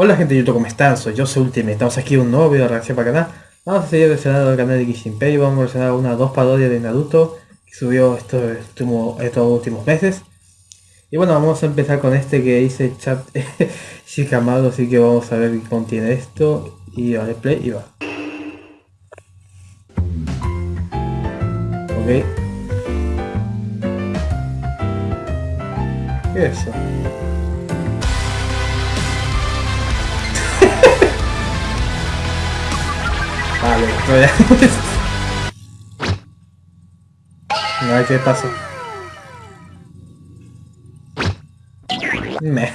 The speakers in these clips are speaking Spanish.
Hola gente de YouTube, ¿cómo están? Soy yo, soy Ultimate. Estamos aquí un nuevo video de reacción para el canal. Vamos a seguir reaccionando al canal de Kishinpei. Vamos a reaccionar una dos parodias de Naruto que subió estos, últimos, estos últimos meses. Y bueno, vamos a empezar con este que dice chat Shikamaru, así que vamos a ver qué contiene esto. Y a play y va. Ok. ¿Qué es eso? Vale, no ya. A ver qué pasa. Me.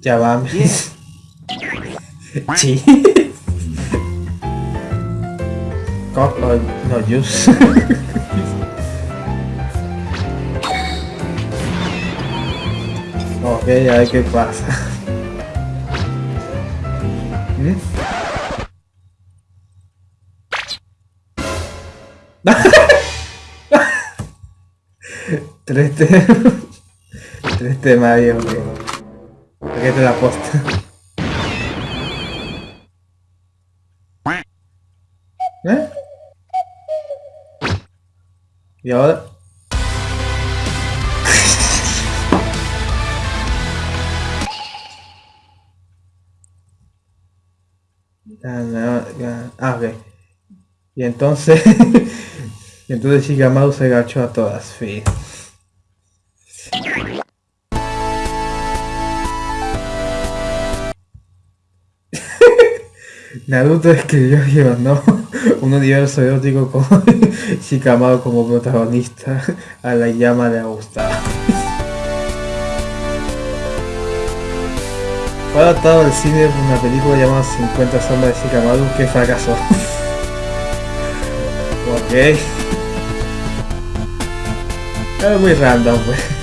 ya va. Sí. Coco, no juice. Ok, a ver qué pasa. Tres temas. Tres temas ahí, ok. Aquí te la posta. ¿Eh? ¿Y ahora? Ah, ok. Y entonces... y entonces Shikamaru se agachó a todas, sí. Naruto escribió y no un universo erótico con Shikamaru como protagonista. A la llama le ha Fue adaptado al cine una película llamada 50 sombras de Shikamaru que fracasó. ok. Es muy random, pues.